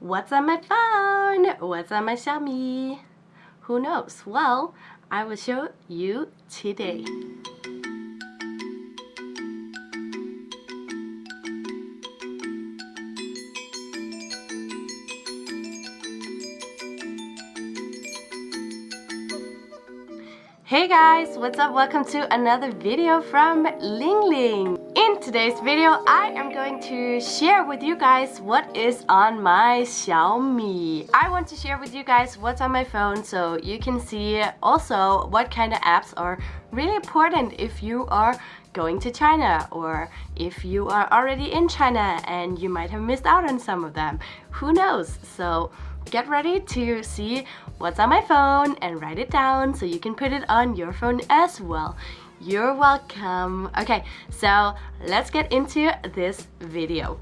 What's on my phone? What's on my Xiaomi? Who knows? Well, I will show you today. Hey guys, what's up? Welcome to another video from Ling Ling. In today's video, I am going to share with you guys what is on my Xiaomi. I want to share with you guys what's on my phone so you can see also what kind of apps are really important if you are going to China or if you are already in China and you might have missed out on some of them. Who knows? So get ready to see what's on my phone and write it down so you can put it on your phone as well. You're welcome. Okay, so let's get into this video.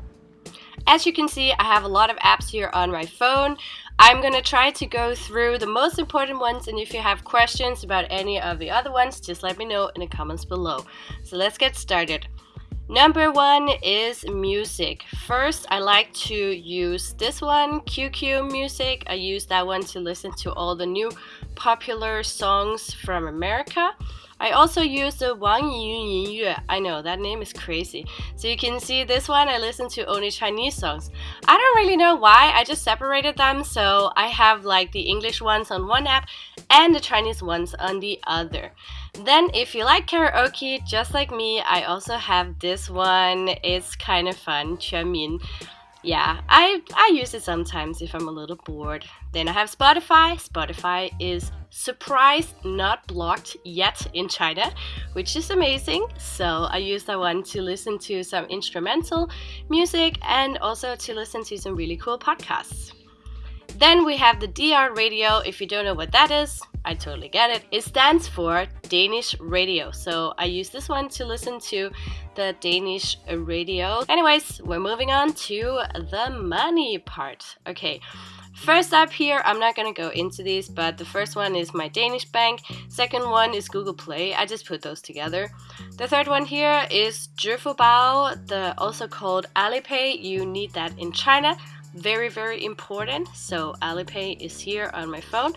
As you can see, I have a lot of apps here on my phone. I'm gonna try to go through the most important ones and if you have questions about any of the other ones, just let me know in the comments below. So let's get started. Number one is music. First, I like to use this one, QQ Music. I use that one to listen to all the new popular songs from America. I also use the Wang Yun Yue. I know, that name is crazy. So you can see this one, I listen to only Chinese songs. I don't really know why, I just separated them. So I have like the English ones on one app and the Chinese ones on the other. Then if you like karaoke, just like me, I also have this one. It's kind of fun, Quanmin yeah, I, I use it sometimes if I'm a little bored. Then I have Spotify. Spotify is surprised not blocked yet in China, which is amazing. So I use that one to listen to some instrumental music and also to listen to some really cool podcasts. Then we have the DR radio. If you don't know what that is, I totally get it. It stands for Danish radio. So I use this one to listen to the Danish radio. Anyways, we're moving on to the money part. Okay. First up here, I'm not gonna go into these, but the first one is my Danish bank. Second one is Google Play. I just put those together. The third one here is Zhifubao, the also called Alipay. You need that in China very very important. So Alipay is here on my phone.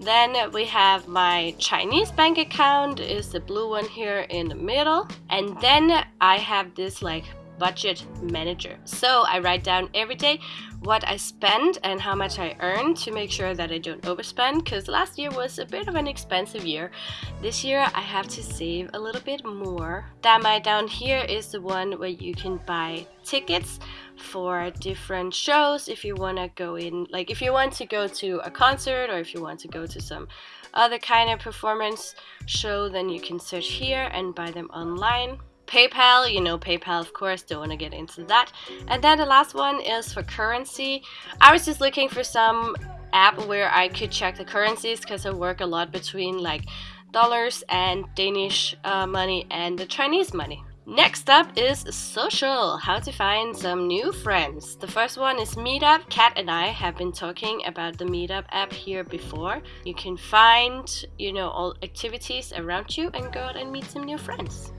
Then we have my Chinese bank account is the blue one here in the middle. And then I have this like budget manager. So I write down every day what I spend and how much I earn to make sure that I don't overspend because last year was a bit of an expensive year. This year I have to save a little bit more. Damai down here is the one where you can buy tickets for different shows if you want to go in like if you want to go to a concert or if you want to go to some other kind of performance show then you can search here and buy them online PayPal, you know, PayPal, of course, don't want to get into that. And then the last one is for currency. I was just looking for some app where I could check the currencies because I work a lot between like dollars and Danish uh, money and the Chinese money. Next up is social, how to find some new friends. The first one is Meetup. Kat and I have been talking about the Meetup app here before. You can find, you know, all activities around you and go out and meet some new friends.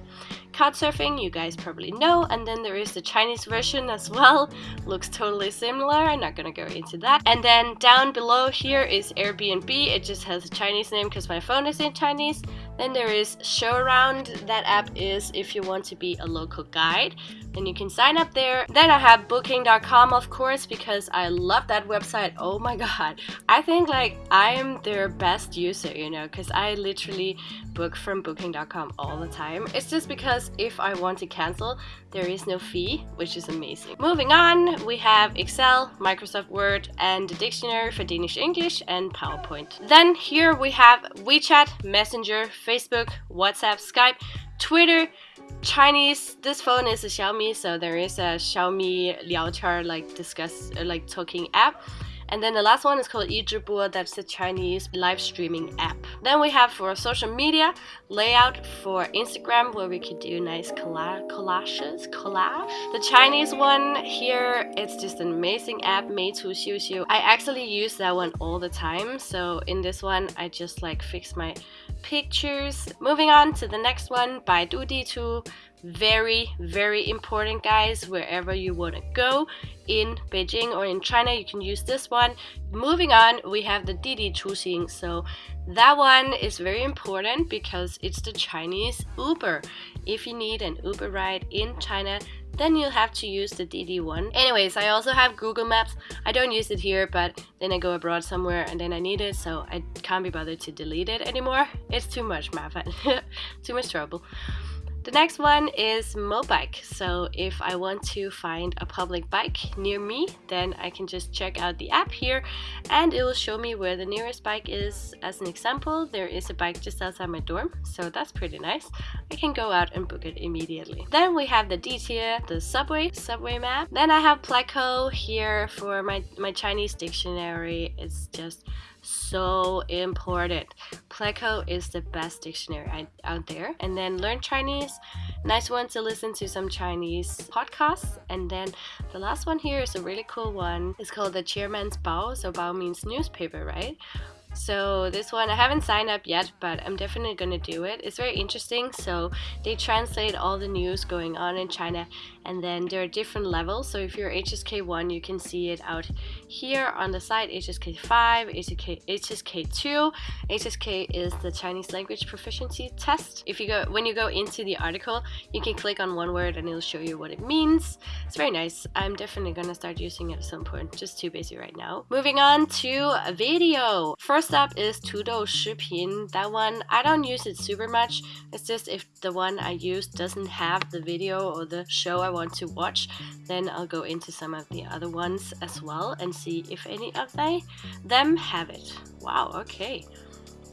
Couchsurfing, you guys probably know, and then there is the Chinese version as well. Looks totally similar, I'm not gonna go into that. And then down below here is Airbnb, it just has a Chinese name because my phone is in Chinese. Then there is Show Around, that app is if you want to be a local guide, then you can sign up there. Then I have booking.com of course because I love that website, oh my god. I think like I am their best user, you know, because I literally book from booking.com all the time. It's just because if I want to cancel, there is no fee, which is amazing. Moving on, we have Excel, Microsoft Word, and the dictionary for Danish English and PowerPoint. Then here we have WeChat, Messenger, Facebook, WhatsApp, Skype, Twitter, Chinese. This phone is a Xiaomi, so there is a Xiaomi Liaotian like discuss uh, like talking app. And then the last one is called Yizhibo, that's the Chinese live streaming app. Then we have for social media, layout for Instagram where we could do nice colla collages, collage. The Chinese one here, it's just an amazing app, Meitu Xiu Shu. I actually use that one all the time. So in this one, I just like fix my pictures. Moving on to the next one, by D2 very very important guys wherever you want to go in Beijing or in China you can use this one. Moving on we have the Didi Chuxing. So that one is very important because it's the Chinese Uber. If you need an Uber ride in China then you'll have to use the Didi one. Anyways, I also have Google Maps. I don't use it here, but then I go abroad somewhere and then I need it, so I can't be bothered to delete it anymore. It's too much too much trouble. The next one is Mobike. So if I want to find a public bike near me, then I can just check out the app here and it will show me where the nearest bike is. As an example, there is a bike just outside my dorm, so that's pretty nice. I can go out and book it immediately. Then we have the Ditier, the subway, subway map. Then I have Pleco here for my, my Chinese dictionary. It's just so important. Pleco is the best dictionary out there. And then learn Chinese. Nice one to listen to some Chinese podcasts. And then the last one here is a really cool one. It's called the Chairman's Bao. So Bao means newspaper, right? So this one I haven't signed up yet, but I'm definitely gonna do it. It's very interesting. So they translate all the news going on in China and then there are different levels. So if you're HSK 1 you can see it out here on the side HSK 5 HSK HSK 2 HSK is the Chinese language proficiency test. If you go when you go into the article you can click on one word and it'll show you what it means. It's very nice. I'm definitely gonna start using it at some point. Just too busy right now. Moving on to a video. First up is Tudou Shipin that one I don't use it super much it's just if the one I use doesn't have the video or the show I want to watch, then I'll go into some of the other ones as well and see if any of they them have it. Wow, okay.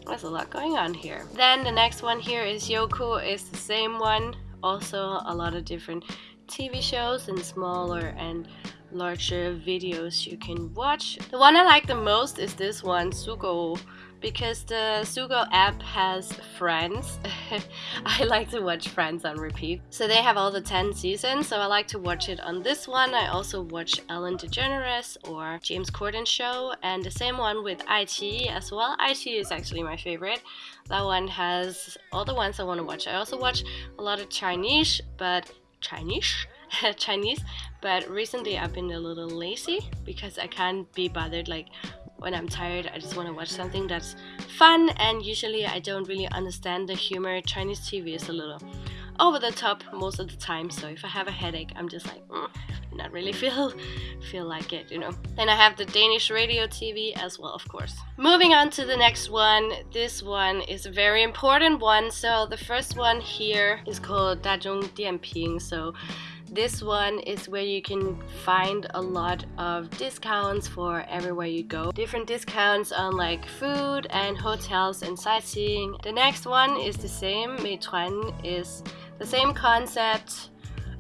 There's a lot going on here. Then the next one here is Youku. It's the same one. Also a lot of different TV shows and smaller and larger videos you can watch. The one I like the most is this one, Sugou because the Sugou app has Friends. I like to watch Friends on repeat. So they have all the 10 seasons, so I like to watch it on this one. I also watch Ellen DeGeneres or James Corden show and the same one with iQIYI as well. iQIYI is actually my favorite. That one has all the ones I want to watch. I also watch a lot of Chinese, but Chinese? Chinese, but recently I've been a little lazy because I can't be bothered like when I'm tired, I just want to watch something that's fun, and usually I don't really understand the humor. Chinese TV is a little over the top most of the time, so if I have a headache, I'm just like, mm, not really feel feel like it, you know. Then I have the Danish radio TV as well, of course. Moving on to the next one. This one is a very important one. So the first one here is called Dazhong Dianping. So this one is where you can find a lot of discounts for everywhere you go. Different discounts on like food and hotels and sightseeing. The next one is the same. Meituan is the same concept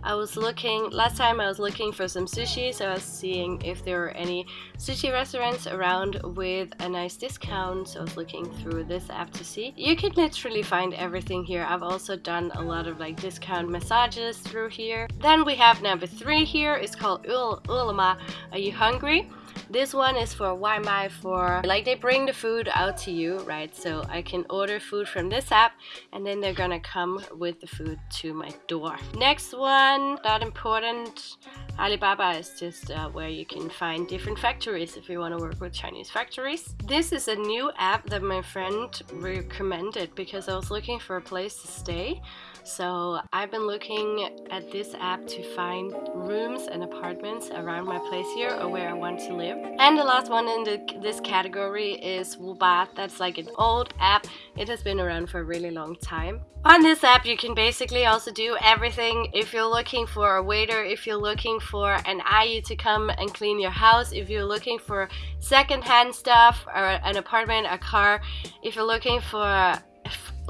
I was looking, last time I was looking for some sushi, so I was seeing if there were any sushi restaurants around with a nice discount, so I was looking through this app to see. You can literally find everything here. I've also done a lot of like discount massages through here. Then we have number three here, it's called Ele.me. Are you hungry? This one is for Waimai for like they bring the food out to you, right? So I can order food from this app and then they're gonna come with the food to my door. Next one, not important. Alibaba is just uh, where you can find different factories if you want to work with Chinese factories. This is a new app that my friend recommended because I was looking for a place to stay. So I've been looking at this app to find rooms and apartments around my place here or where I want to live. And the last one in the, this category is Wubat. That's like an old app. It has been around for a really long time. On this app you can basically also do everything. If you're looking for a waiter, if you're looking for an IU to come and clean your house, if you're looking for secondhand stuff or an apartment, a car, if you're looking for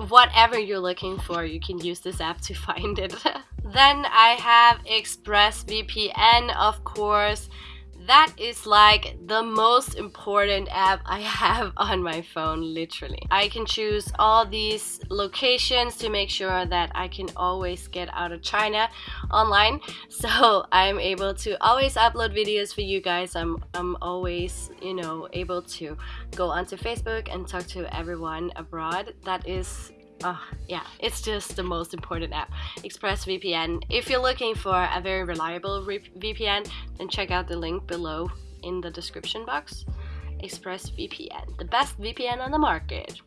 whatever you're looking for, you can use this app to find it. then I have ExpressVPN, of course. That is like the most important app I have on my phone literally. I can choose all these locations to make sure that I can always get out of China online. So I'm able to always upload videos for you guys. I'm, I'm always you know able to go onto Facebook and talk to everyone abroad. That is Oh, yeah, it's just the most important app, ExpressVPN. If you're looking for a very reliable VPN, then check out the link below in the description box. ExpressVPN, the best VPN on the market.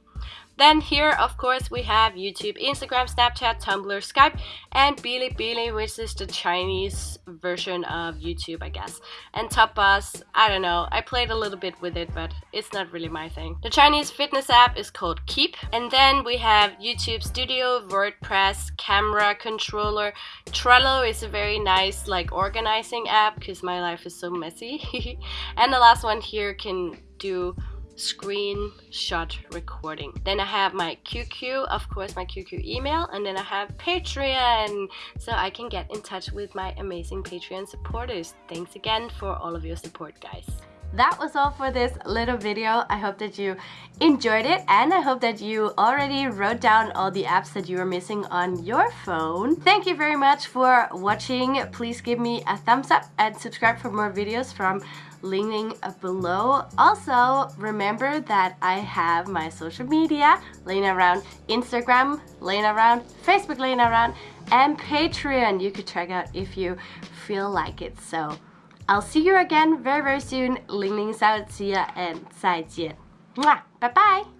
Then here, of course, we have YouTube, Instagram, Snapchat, Tumblr, Skype, and Bilibili, which is the Chinese version of YouTube, I guess. And Tapas, I don't know, I played a little bit with it, but it's not really my thing. The Chinese fitness app is called Keep. And then we have YouTube Studio, WordPress, Camera Controller. Trello is a very nice, like, organizing app, because my life is so messy. and the last one here can do screenshot recording. Then I have my QQ, of course my QQ email, and then I have Patreon, so I can get in touch with my amazing Patreon supporters. Thanks again for all of your support, guys that was all for this little video. I hope that you enjoyed it and I hope that you already wrote down all the apps that you are missing on your phone. Thank you very much for watching. Please give me a thumbs up and subscribe for more videos from Ling below. Also, remember that I have my social media laying around Instagram, laying around Facebook, laying around, and Patreon you could check out if you feel like it. So I'll see you again very very soon. Ling Ling 小姐 and 再见. Mwah! Bye bye!